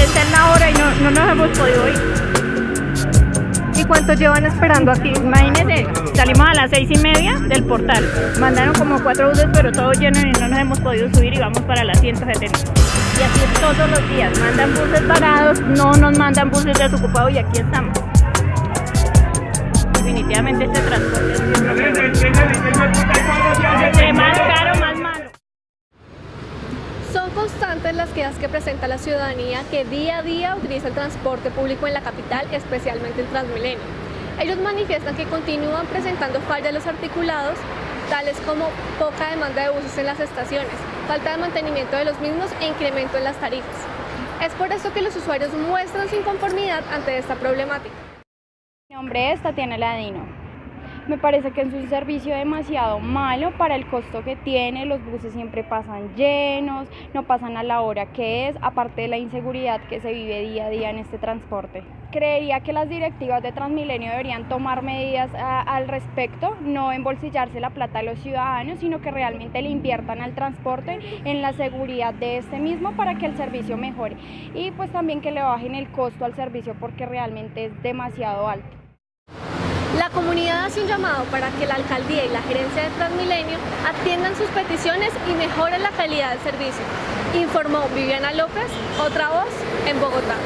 está en la hora y no, no nos hemos podido ir. ¿Y cuánto llevan esperando aquí? Imagínense, salimos a las seis y media del portal. Mandaron como cuatro buses, pero todos llenos y no nos hemos podido subir y vamos para las 170. Y así es todos los días. Mandan buses parados, no nos mandan buses desocupados y aquí estamos. Definitivamente este transporte es constantes las quejas que presenta la ciudadanía que día a día utiliza el transporte público en la capital, especialmente el Transmilenio. Ellos manifiestan que continúan presentando fallas en los articulados, tales como poca demanda de buses en las estaciones, falta de mantenimiento de los mismos e incremento en las tarifas. Es por eso que los usuarios muestran su inconformidad ante esta problemática. Mi nombre es Tatiana Ladino. Me parece que es un servicio demasiado malo para el costo que tiene, los buses siempre pasan llenos, no pasan a la hora que es, aparte de la inseguridad que se vive día a día en este transporte. Creería que las directivas de Transmilenio deberían tomar medidas al respecto, no embolsillarse la plata a los ciudadanos, sino que realmente le inviertan al transporte en la seguridad de este mismo para que el servicio mejore y pues también que le bajen el costo al servicio porque realmente es demasiado alto. La comunidad hace un llamado para que la alcaldía y la gerencia de Transmilenio atiendan sus peticiones y mejoren la calidad del servicio. Informó Viviana López, otra voz en Bogotá.